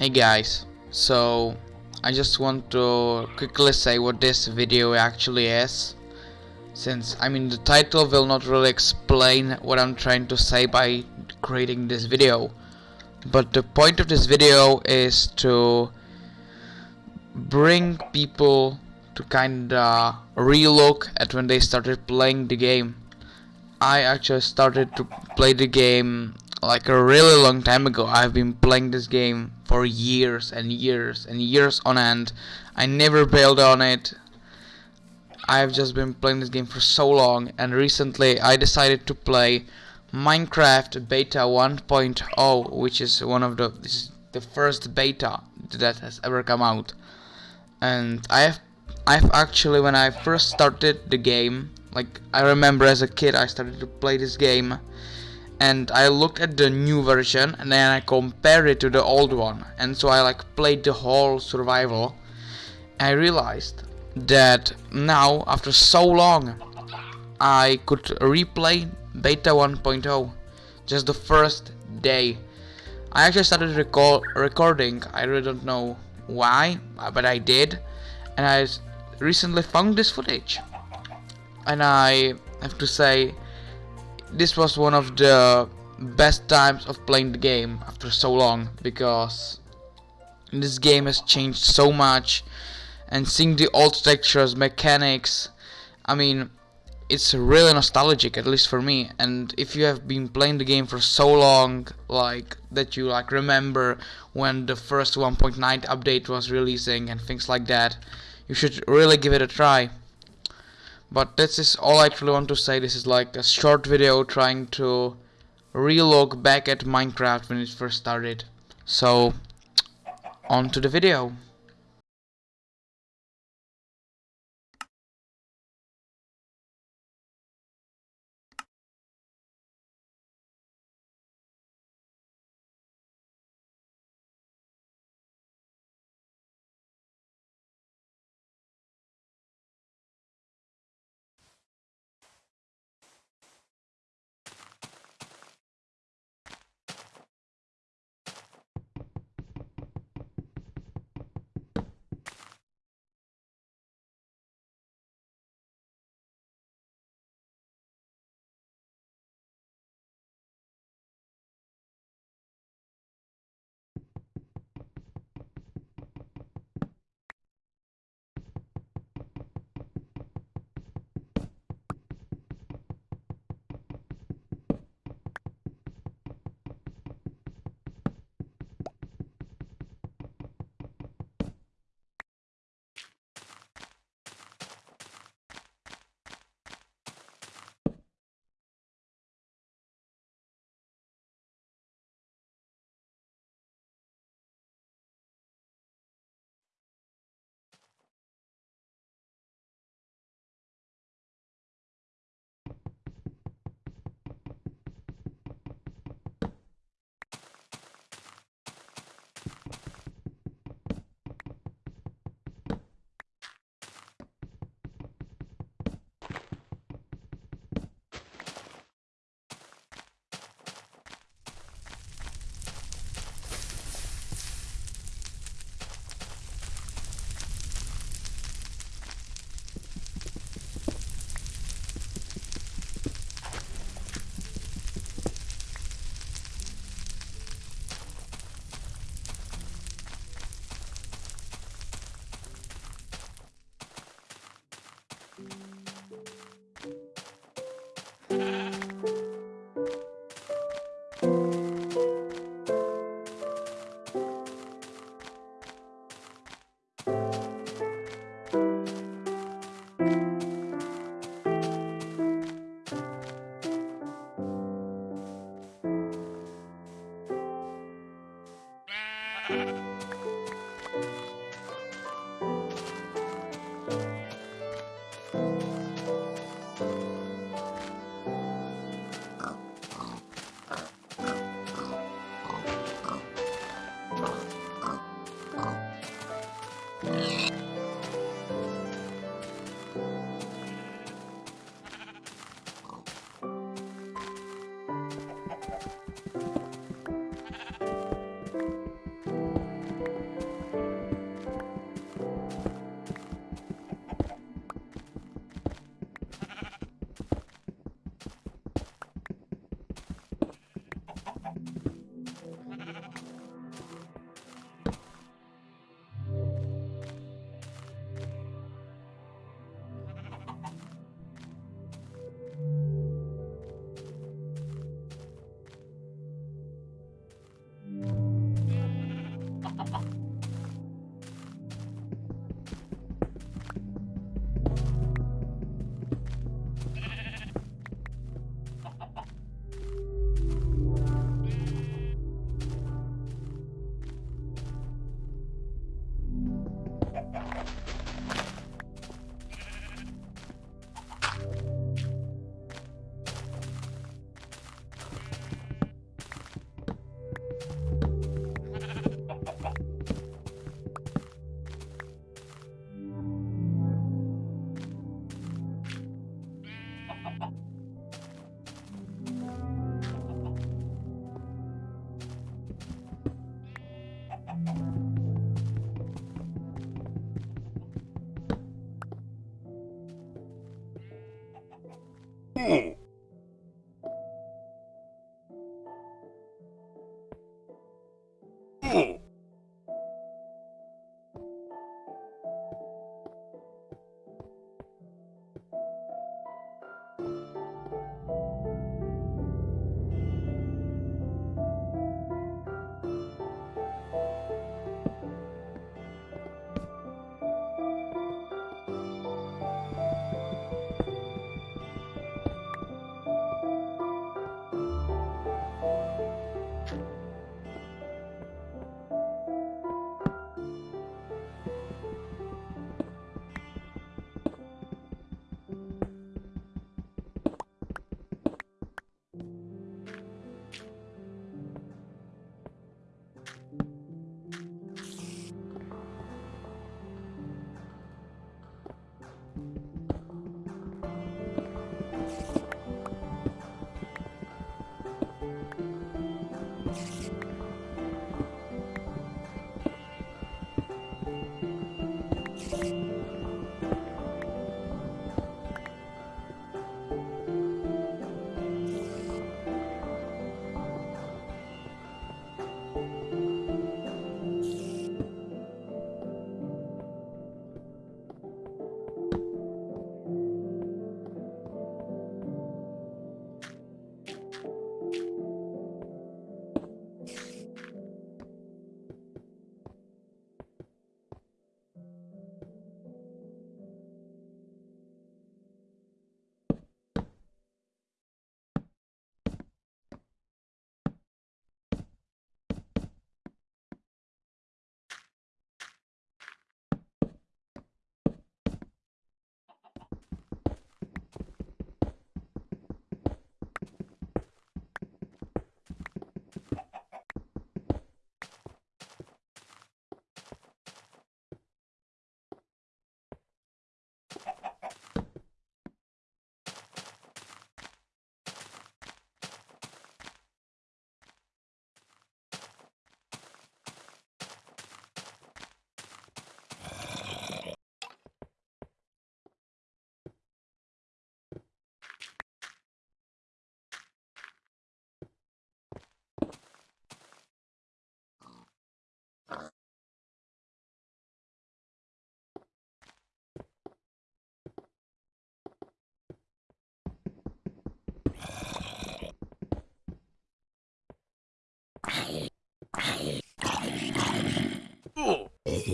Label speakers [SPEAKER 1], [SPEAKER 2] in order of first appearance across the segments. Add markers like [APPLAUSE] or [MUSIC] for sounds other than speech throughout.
[SPEAKER 1] Hey guys, so I just want to quickly say what this video actually is since I mean the title will not really explain what I'm trying to say by creating this video. But the point of this video is to bring people to kinda relook at when they started playing the game. I actually started to play the game like a really long time ago. I've been playing this game for years and years and years on end. I never bailed on it. I've just been playing this game for so long and recently I decided to play Minecraft Beta 1.0 which is one of the this is the first beta that has ever come out and I have I've actually when I first started the game like I remember as a kid I started to play this game and I looked at the new version and then I compared it to the old one. And so I like played the whole survival. I realized that now after so long I could replay beta 1.0 just the first day. I actually started record recording. I really don't know why but I did. And I recently found this footage. And I have to say this was one of the best times of playing the game after so long because this game has changed so much and seeing the old textures, mechanics, I mean it's really nostalgic at least for me. And if you have been playing the game for so long like that you like remember when the first 1.9 update was releasing and things like that you should really give it a try but this is all I actually want to say. This is like a short video trying to relook back at Minecraft when it first started. So on to the video Hmm.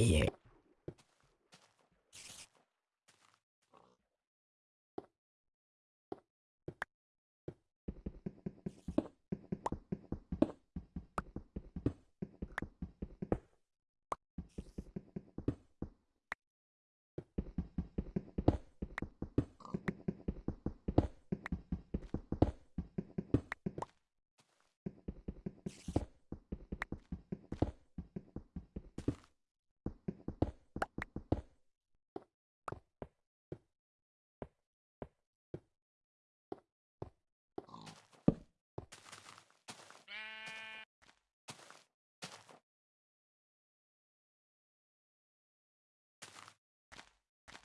[SPEAKER 1] here.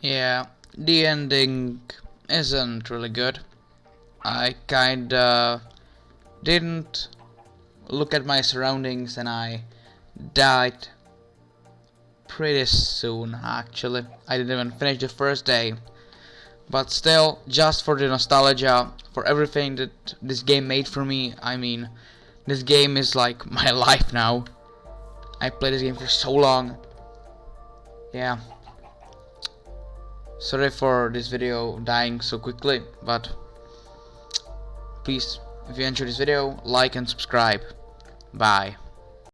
[SPEAKER 1] Yeah, the ending isn't really good. I kinda didn't look at my surroundings and I died pretty soon actually. I didn't even finish the first day. But still, just for the nostalgia, for everything that this game made for me, I mean, this game is like [LAUGHS] my life now. I played this game for so long. Yeah. Sorry for this video dying so quickly, but please, if you enjoyed this video, like and subscribe. Bye.